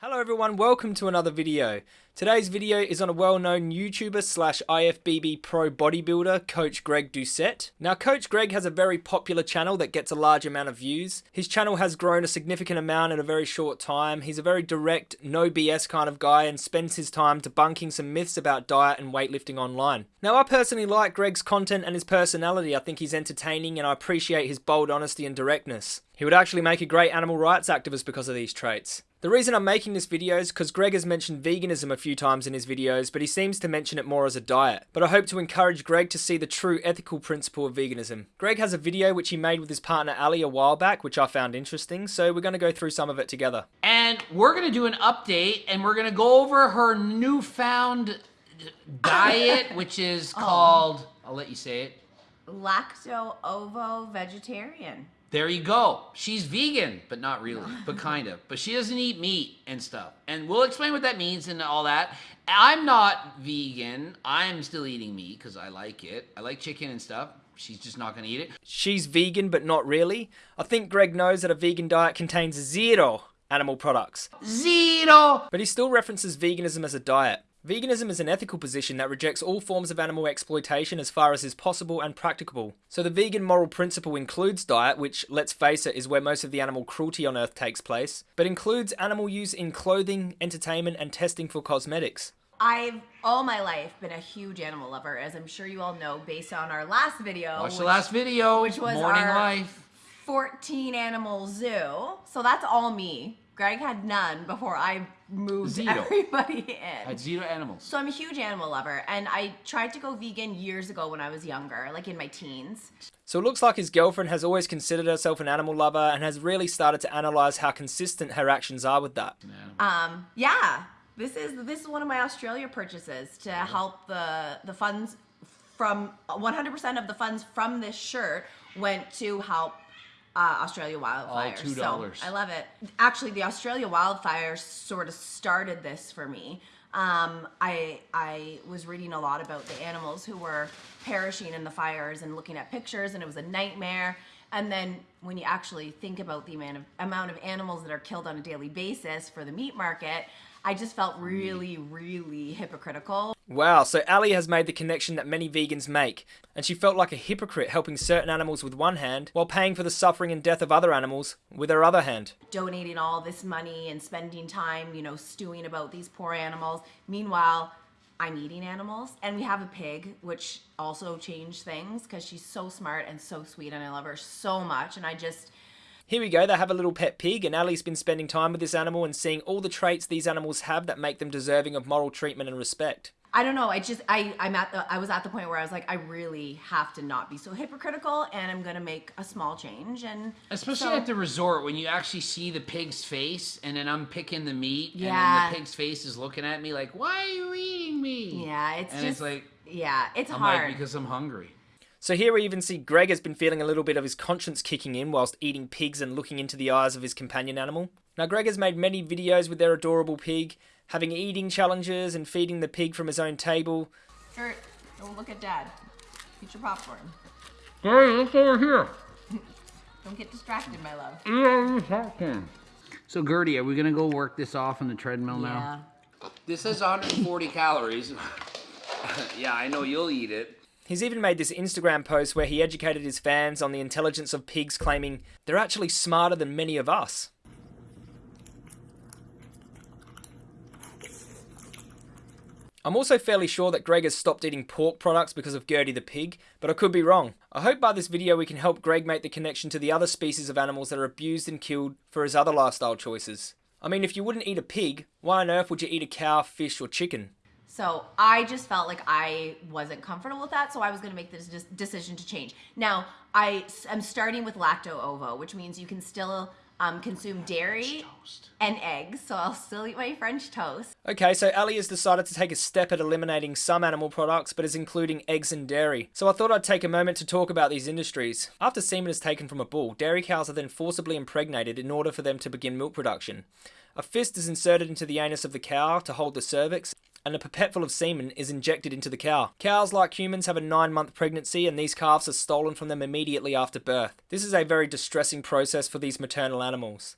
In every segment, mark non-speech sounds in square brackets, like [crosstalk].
Hello everyone, welcome to another video. Today's video is on a well-known YouTuber slash IFBB pro bodybuilder, Coach Greg Doucette. Now Coach Greg has a very popular channel that gets a large amount of views. His channel has grown a significant amount in a very short time. He's a very direct, no BS kind of guy and spends his time debunking some myths about diet and weightlifting online. Now I personally like Greg's content and his personality. I think he's entertaining and I appreciate his bold honesty and directness. He would actually make a great animal rights activist because of these traits. The reason I'm making this video is because Greg has mentioned veganism a few times in his videos, but he seems to mention it more as a diet. But I hope to encourage Greg to see the true ethical principle of veganism. Greg has a video which he made with his partner Ali a while back, which I found interesting, so we're going to go through some of it together. And we're going to do an update, and we're going to go over her newfound diet, [laughs] which is oh. called, I'll let you say it. Lacto ovo vegetarian. There you go. She's vegan, but not really, but kind of. But she doesn't eat meat and stuff. And we'll explain what that means and all that. I'm not vegan. I'm still eating meat because I like it. I like chicken and stuff. She's just not going to eat it. She's vegan, but not really. I think Greg knows that a vegan diet contains zero animal products. Zero! But he still references veganism as a diet. Veganism is an ethical position that rejects all forms of animal exploitation as far as is possible and practicable. So the vegan moral principle includes diet, which, let's face it, is where most of the animal cruelty on Earth takes place, but includes animal use in clothing, entertainment, and testing for cosmetics. I've all my life been a huge animal lover, as I'm sure you all know based on our last video. Watch which, the last video, which was Morning our Life. 14 animal zoo. So that's all me. Greg had none before I moved Zero. everybody [laughs] in. Had zero animals. So I'm a huge animal lover, and I tried to go vegan years ago when I was younger, like in my teens. So it looks like his girlfriend has always considered herself an animal lover and has really started to analyze how consistent her actions are with that. Um, yeah, this is this is one of my Australia purchases to help the the funds from 100% of the funds from this shirt went to help uh, Australia wildfires. $2. So I love it. Actually, the Australia wildfires sort of started this for me. Um, I I was reading a lot about the animals who were perishing in the fires and looking at pictures, and it was a nightmare. And then when you actually think about the amount of amount of animals that are killed on a daily basis for the meat market, I just felt really, really hypocritical. Wow, so Ali has made the connection that many vegans make, and she felt like a hypocrite helping certain animals with one hand while paying for the suffering and death of other animals with her other hand. donating all this money and spending time, you know, stewing about these poor animals. Meanwhile, I'm eating animals and we have a pig, which also changed things because she's so smart and so sweet and I love her so much. And I just, Here we go, they have a little pet pig, and Ali's been spending time with this animal and seeing all the traits these animals have that make them deserving of moral treatment and respect. I don't know. I just, I, I'm at the, I was at the point where I was like, I really have to not be so hypocritical and I'm going to make a small change. And Especially so- at the resort when you actually see the pig's face and then I'm picking the meat and Yeah. then the pig's face is looking at me like, why are you eating me? yeah, it's and just, it's like, yeah, it's I'm hard. like, because I'm hungry. So here we even see Greg has been feeling a little bit of his conscience kicking in whilst eating pigs and looking into the eyes of his companion animal. Now Greg has made many videos with their adorable pig, having eating challenges and feeding the pig from his own table. Kurt, don't oh, look at dad. Eat your popcorn. Hey, look over here. [laughs] Don't get distracted, my love. Eat all your popcorn. So Gertie, are we gonna go work this off on the treadmill now? This has 140 calories. [laughs] yeah, I know you'll eat it. He's even made this Instagram post where he educated his fans on the intelligence of pigs, claiming they're actually smarter than many of us. I'm also fairly sure that Greg has stopped eating pork products because of Gertie the pig, but I could be wrong. I hope by this video we can help Greg make the connection to the other species of animals that are abused and killed for his other lifestyle choices. I mean, if you wouldn't eat a pig, why on earth would you eat a cow, fish, or chicken? So I just felt like I wasn't comfortable with that, so I was going to make this decision to change. Now I am starting with lacto ovo, which means you can still um, consume dairy and eggs. So I'll still eat my French toast. Okay, so Ali has decided to take a step at eliminating some animal products, but is including eggs and dairy. So I thought I'd take a moment to talk about these industries. After semen is taken from a bull, dairy cows are then forcibly impregnated in order for them to begin milk production. A fist is inserted into the anus of the cow to hold the cervix, and a pipette full of semen is injected into the cow. Cows, like humans, have a nine month pregnancy, and these calves are stolen from them immediately after birth. This is a very distressing process for these maternal animals.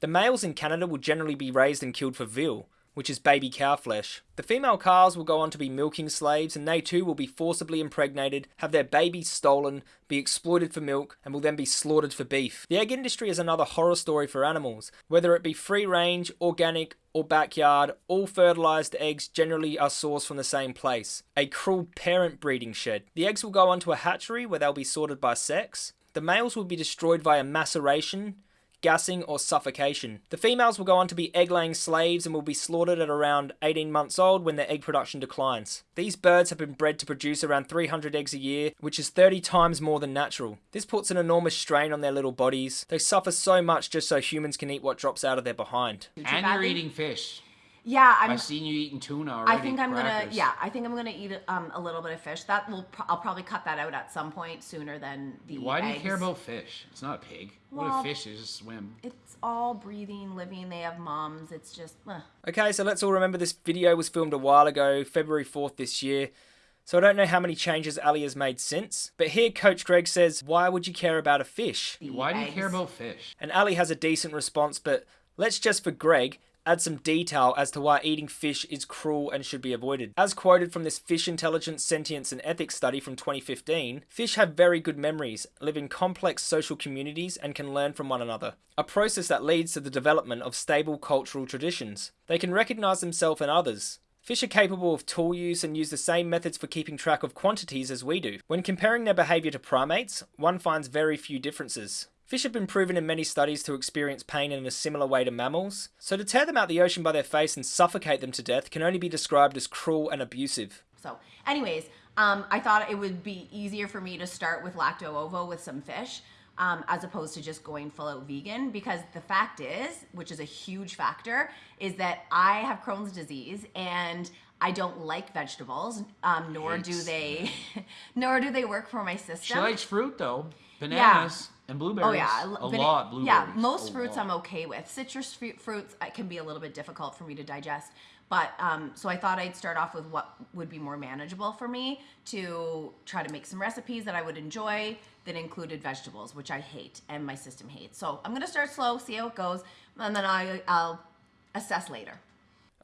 The males in Canada will generally be raised and killed for veal, which is baby cow flesh. The female calves will go on to be milking slaves, and they too will be forcibly impregnated, have their babies stolen, be exploited for milk, and will then be slaughtered for beef. The egg industry is another horror story for animals. Whether it be free range, organic, or backyard, all fertilized eggs generally are sourced from the same place a cruel parent breeding shed. The eggs will go onto a hatchery where they'll be sorted by sex. The males will be destroyed via maceration, gassing, or suffocation. The females will go on to be egg laying slaves and will be slaughtered at around 18 months old when their egg production declines. These birds have been bred to produce around 300 eggs a year, which is 30 times more than natural. This puts an enormous strain on their little bodies. They suffer so much just so humans can eat what drops out of their behind. And you're eating fish. Yeah, I'm. I've seen you eating tuna already. I think I'm gonna. Yeah, I think I'm gonna eat um, a little bit of fish. That will. Pro- I'll probably cut that out at some point sooner than the. Why do you care about fish? It's not a pig. what Well- a fish is? Just swim. It's all breathing, living. They have moms. It's just. Uh. Okay, so let's all remember this video was filmed a while ago, February 4th this year. So I don't know how many changes Ali has made since, but here Coach Greg says, Why would you care about a fish? Why do you care about fish? And Ali has a decent response, but let's just for Greg add some detail as to why eating fish is cruel and should be avoided. As quoted from this Fish Intelligence, Sentience and Ethics study from 2015, fish have very good memories, live in complex social communities, and can learn from one another. A process that leads to the development of stable cultural traditions. They can recognize themselves and others. Fish are capable of tool use and use the same methods for keeping track of quantities as we do. When comparing their behaviour to primates, one finds very few differences. Fish have been proven in many studies to experience pain in a similar way to mammals, so to tear them out the ocean by their face and suffocate them to death can only be described as cruel and abusive. So, anyways, um, I thought it would be easier for me to start with lacto ovo with some fish. Um, as opposed to just going full out vegan because the fact is which is a huge factor is that i have crohn's disease and i don't like vegetables um, nor do they [laughs] nor do they work for my system She likes fruit though. Bananas and blueberries. Oh yeah, a bana- lot. Blueberries. Yeah, most A fruits lot. I'm okay with. Citrus fruit, fruits can be a little bit difficult for me to digest. But um, so I thought I'd start off with what would be more manageable for me to try to make some recipes that I would enjoy that included vegetables, which I hate and my system hates. So I'm gonna start slow, see how it goes, and then I, I'll assess later.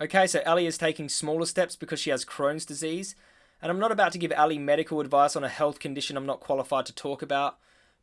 Okay, so Ali is taking smaller steps because she has Crohn's disease, and I'm not about to give Ali medical advice on a health condition I'm not qualified to talk about,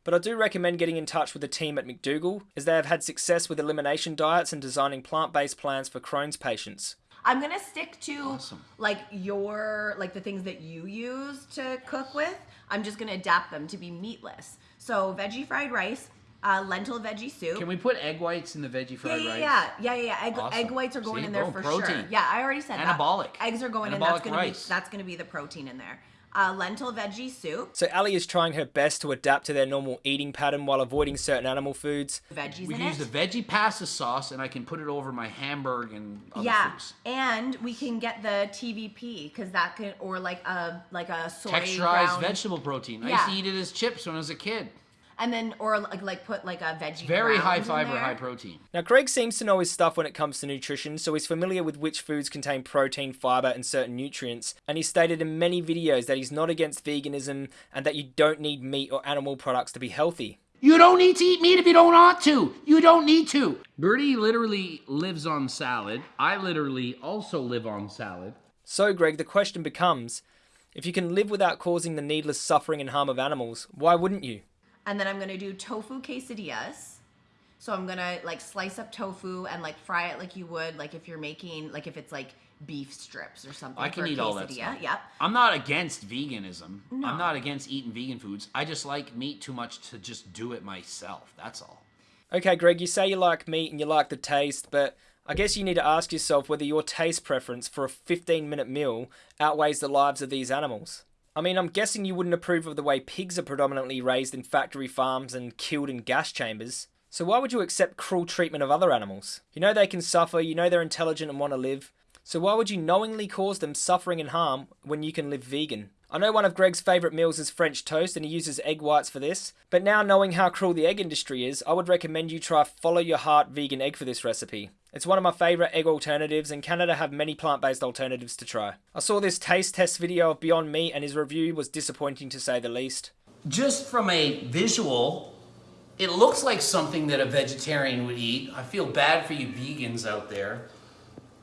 but I do recommend getting in touch with the team at McDougall, as they have had success with elimination diets and designing plant based plans for Crohn's patients. I'm gonna stick to Awesome. like your like the things that you use to cook with. I'm just gonna adapt them to be meatless. So veggie fried rice, uh, lentil veggie soup. Can we put egg whites in the veggie fried yeah, rice? yeah, yeah, yeah, yeah. Egg, Awesome. egg whites are going See, in there boom, for protein. sure. Yeah, I already said Anabolic. that. Eggs are going in. That's gonna rice. be that's gonna be the protein in there. Uh, lentil veggie soup, So Ali is trying her best to adapt to their normal eating pattern while avoiding certain animal foods. veggies We in use it. the veggie pasta sauce, and I can put it over my hamburger and other yeah, foods. and we can get the TVP because that can or like a like a soy Texturized ground, vegetable protein. I used to eat it as chips when I was a kid. And then or like like put like a veggie. Very high fiber, high protein. Now, Greg seems to know his stuff when it comes to nutrition, so he's familiar with which foods contain protein, fiber, and certain nutrients. And he's stated in many videos that he's not against veganism and that you don't need meat or animal products to be healthy. You don't need to eat meat if you don't want to. You don't need to. Birdie literally lives on salad. I literally also live on salad. So, Greg, the question becomes if you can live without causing the needless suffering and harm of animals, why wouldn't you? And then I'm gonna do tofu quesadillas. So I'm gonna like slice up tofu and like fry it like you would like if you're making like if it's like beef strips or something. I can eat all that quesadilla. stuff. Yep. I'm not against veganism. No. I'm not against eating vegan foods. I just like meat too much to just do it myself. That's all. Okay, Greg, you say you like meat and you like the taste, but I guess you need to ask yourself whether your taste preference for a 15 minute meal outweighs the lives of these animals. I mean, I'm guessing you wouldn't approve of the way pigs are predominantly raised in factory farms and killed in gas chambers. So why would you accept cruel treatment of other animals? You know they can suffer, you know they're intelligent and want to live. So why would you knowingly cause them suffering and harm when you can live vegan? I know one of Greg's favourite meals is French toast and he uses egg whites for this, but now knowing how cruel the egg industry is, I would recommend you try Follow Your Heart vegan egg for this recipe. It's one of my favourite egg alternatives and Canada have many plant-based alternatives to try. I saw this taste test video of Beyond Meat and his review was disappointing to say the least. just from a visual It looks like something that a vegetarian would eat. I feel bad for you vegans out there.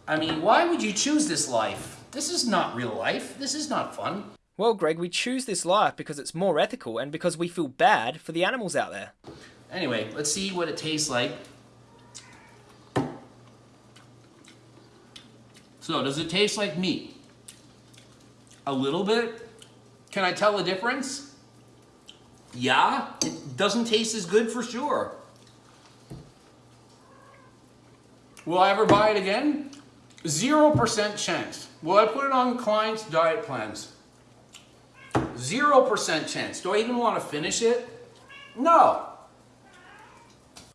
I mean, why would you choose this life? This is not real life. This is not fun. Well, Greg, we choose this life because it's more ethical and because we feel bad for the animals out there. Anyway, let's see what it tastes like. So, does it taste like meat? A little bit? Can I tell the difference? Yeah, it doesn't taste as good for sure. Will I ever buy it again? 0% chance. Will I put it on clients' diet plans? 0% chance. Do I even want to finish it? No.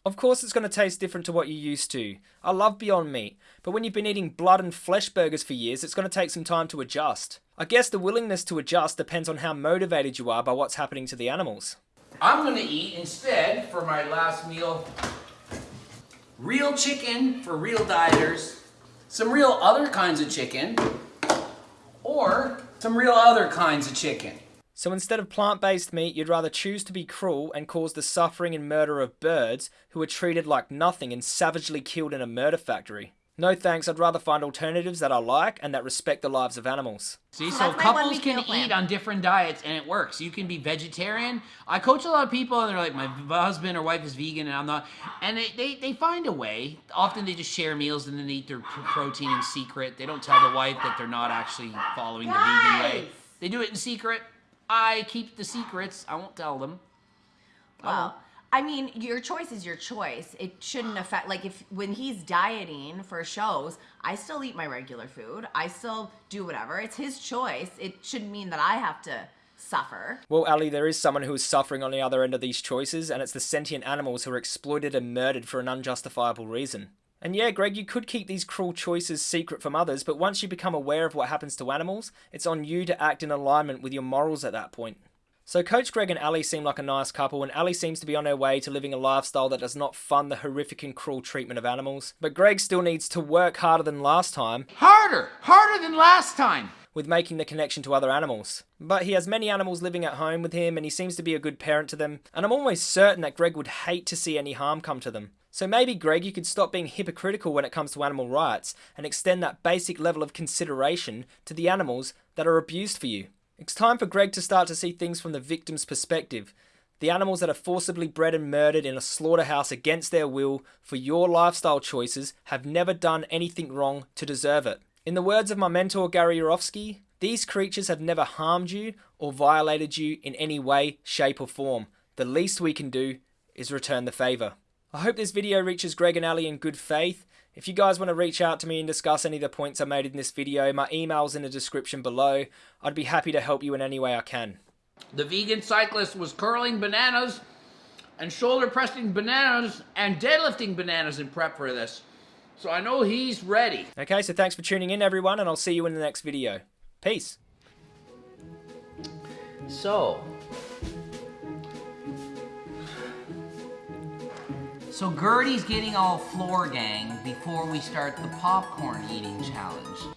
Of course, it's going to taste different to what you're used to. I love Beyond Meat, but when you've been eating blood and flesh burgers for years, it's going to take some time to adjust. I guess the willingness to adjust depends on how motivated you are by what's happening to the animals. I'm going to eat instead for my last meal real chicken for real dieters, some real other kinds of chicken, or some real other kinds of chicken. So instead of plant based meat, you'd rather choose to be cruel and cause the suffering and murder of birds who are treated like nothing and savagely killed in a murder factory. No thanks, I'd rather find alternatives that I like and that respect the lives of animals. See, So so that's couples can plan. eat on different diets and it works. You can be vegetarian. I coach a lot of people and they're like, my husband or wife is vegan and I'm not. And they, they, they find a way. Often they just share meals and then they eat their pr- protein in secret. They don't tell the wife that they're not actually following the vegan way. They do it in secret. I keep the secrets. I won't tell them. Well, I mean, your choice is your choice. It shouldn't affect like if when he's dieting for shows, I still eat my regular food. I still do whatever. It's his choice. It shouldn't mean that I have to suffer. Well, Ali, there is someone who is suffering on the other end of these choices, and it's the sentient animals who are exploited and murdered for an unjustifiable reason. And yeah, Greg, you could keep these cruel choices secret from others, but once you become aware of what happens to animals, it's on you to act in alignment with your morals at that point. So Coach Greg and Ali seem like a nice couple, and Ali seems to be on her way to living a lifestyle that does not fund the horrific and cruel treatment of animals. But Greg still needs to work harder than last time Harder! Harder than last time! With making the connection to other animals. But he has many animals living at home with him, and he seems to be a good parent to them, and I'm almost certain that Greg would hate to see any harm come to them. So maybe, Greg, you could stop being hypocritical when it comes to animal rights and extend that basic level of consideration to the animals that are abused for you. It's time for Greg to start to see things from the victim's perspective. The animals that are forcibly bred and murdered in a slaughterhouse against their will for your lifestyle choices have never done anything wrong to deserve it. In the words of my mentor Gary Yourofsky, these creatures have never harmed you or violated you in any way, shape, or form. The least we can do is return the favour. I hope this video reaches Greg and Ali in good faith. If you guys want to reach out to me and discuss any of the points I made in this video, my email's in the description below. I'd be happy to help you in any way I can. The vegan cyclist was curling bananas and shoulder pressing bananas and deadlifting bananas in prep for this. So I know he's ready. Okay, so thanks for tuning in, everyone, and I'll see you in the next video. Peace. So. So Gertie's getting all floor gang before we start the popcorn eating challenge.